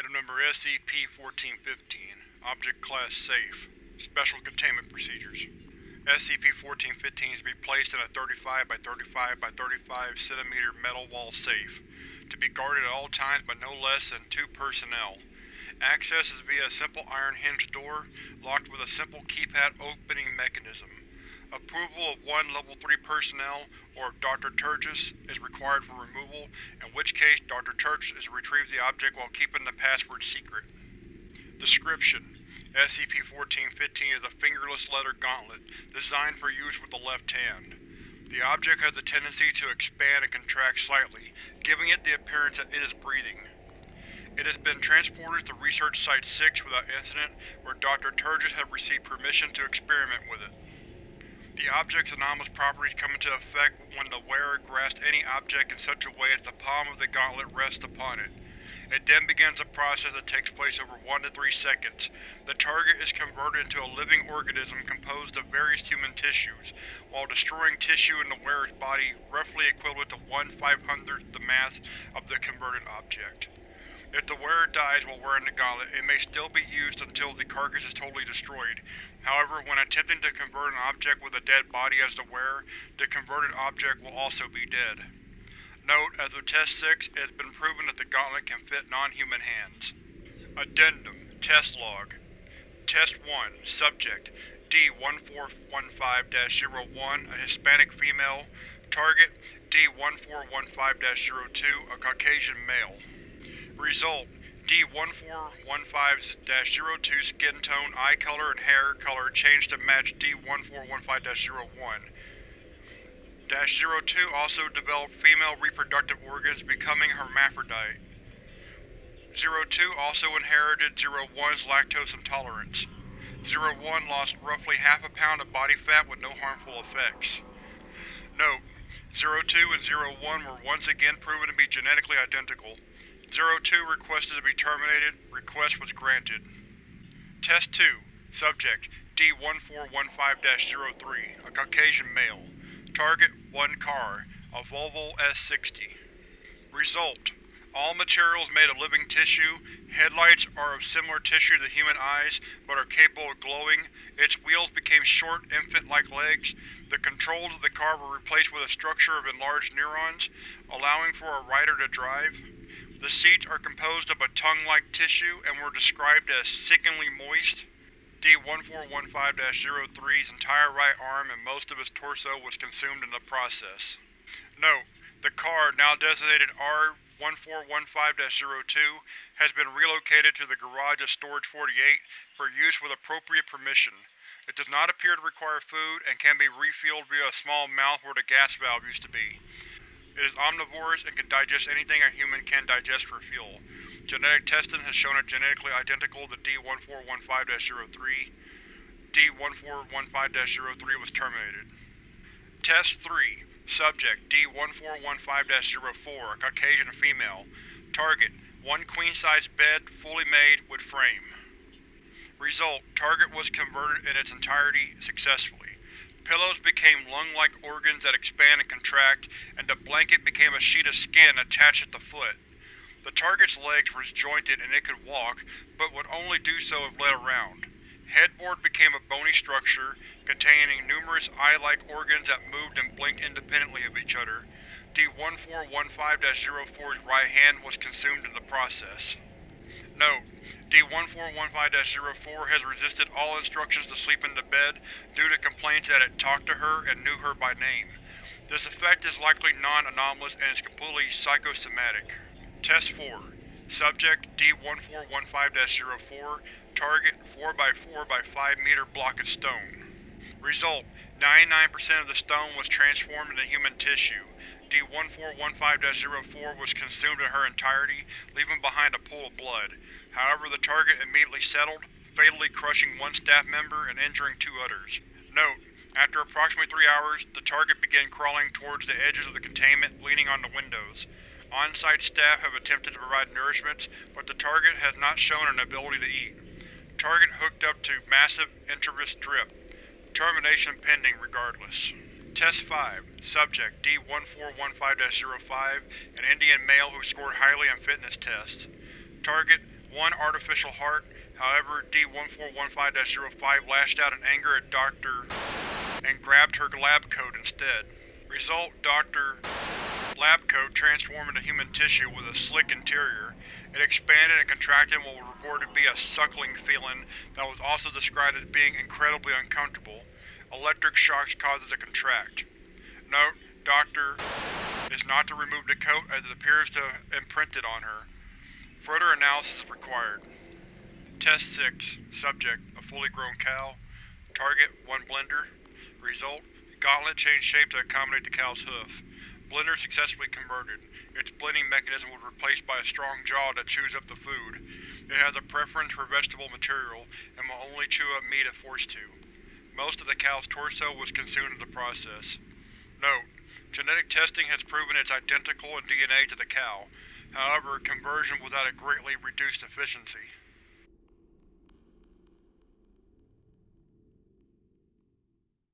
Item number SCP-1415 Object Class Safe Special Containment Procedures SCP-1415 is to be placed in a 35 by 35 by 35 cm metal wall safe, to be guarded at all times by no less than two personnel. Access is via a simple iron hinged door, locked with a simple keypad opening mechanism. Approval of one Level 3 personnel, or of Dr. Turgis, is required for removal, in which case Dr. Turgis is to retrieve the object while keeping the password secret. Description: SCP-1415 is a fingerless leather gauntlet, designed for use with the left hand. The object has a tendency to expand and contract slightly, giving it the appearance that it is breathing. It has been transported to Research Site-6 without incident, where Dr. Turgis has received permission to experiment with it. The object's anomalous properties come into effect when the wearer grasps any object in such a way that the palm of the gauntlet rests upon it. It then begins a process that takes place over 1 to 3 seconds. The target is converted into a living organism composed of various human tissues, while destroying tissue in the wearer's body roughly equivalent to 1 500th the mass of the converted object. If the wearer dies while wearing the gauntlet, it may still be used until the carcass is totally destroyed. However, when attempting to convert an object with a dead body as the wearer, the converted object will also be dead. Note, as of Test 6, it has been proven that the gauntlet can fit non-human hands. Addendum. Test Log. Test 1 Subject. D-1415-01, a Hispanic female. Target. D-1415-02, a Caucasian male Result: D-1415-02 skin tone, eye color, and hair color changed to match D-1415-01. -02 also developed female reproductive organs, becoming hermaphrodite. 02 also inherited 01's lactose intolerance. 01 lost roughly half a pound of body fat with no harmful effects. Note: 02 and 01 were once again proven to be genetically identical. 02 requested to be terminated. Request was granted. Test 2 Subject D-1415-03, a Caucasian male. Target: one car, a Volvo S60. Result: All materials made of living tissue. Headlights are of similar tissue to human eyes, but are capable of glowing. Its wheels became short, infant-like legs. The controls of the car were replaced with a structure of enlarged neurons, allowing for a rider to drive. The seats are composed of a tongue-like tissue and were described as sickeningly moist. D-1415-03's entire right arm and most of its torso was consumed in the process. Note: The car, now designated R-1415-02, has been relocated to the garage of Storage 48 for use with appropriate permission. It does not appear to require food, and can be refueled via a small mouth where the gas valve used to be. It is omnivorous and can digest anything a human can digest for fuel. Genetic testing has shown it genetically identical to D-1415-03. D-1415-03 was terminated. Test 3 Subject D-1415-04, Caucasian female. Target: one queen-size bed, fully made, with frame. Result: Target was converted in its entirety, successfully. Pillows became lung-like organs that expand and contract, and the blanket became a sheet of skin attached at the foot. The target's legs were jointed and it could walk, but would only do so if led around. Headboard became a bony structure, containing numerous eye-like organs that moved and blinked independently of each other. D-1415-04's right hand was consumed in the process. Note: D-1415-04 has resisted all instructions to sleep in the bed due to complaints that it talked to her and knew her by name. This effect is likely non-anomalous and is completely psychosomatic. Test 4 Subject D-1415-04 Target 4x4 by 5 meter block of stone. Result: 99% of the stone was transformed into human tissue. D-1415-04 was consumed in her entirety, leaving behind a pool of blood. However, the target immediately settled, fatally crushing one staff member and injuring two others. Note: After approximately three hours, the target began crawling towards the edges of the containment, leaning on the windows. On-site staff have attempted to provide nourishment, but the target has not shown an ability to eat. Target hooked up to massive intravenous drip. Termination pending regardless. Test 5 Subject D-1415-05, an Indian male who scored highly on fitness tests. Target One artificial heart, however, D1415-05 lashed out in anger at Dr. and grabbed her lab coat instead. Result, Dr. lab coat transformed into human tissue with a slick interior. It expanded and contracted in what was reported to be a suckling feeling that was also described as being incredibly uncomfortable. Electric shocks caused it to contract. Note, Doctor is not to remove the coat as it appears to have imprinted on her. Further analysis is required. Test 6. Subject: A fully grown cow. Target: One blender. Result: Gauntlet changed shape to accommodate the cow's hoof. Blender successfully converted. Its blending mechanism was replaced by a strong jaw that chews up the food. It has a preference for vegetable material, and will only chew up meat if forced to. Most of the cow's torso was consumed in the process. Note: Genetic testing has proven it's identical in DNA to the cow. However, conversion was at a greatly reduced efficiency.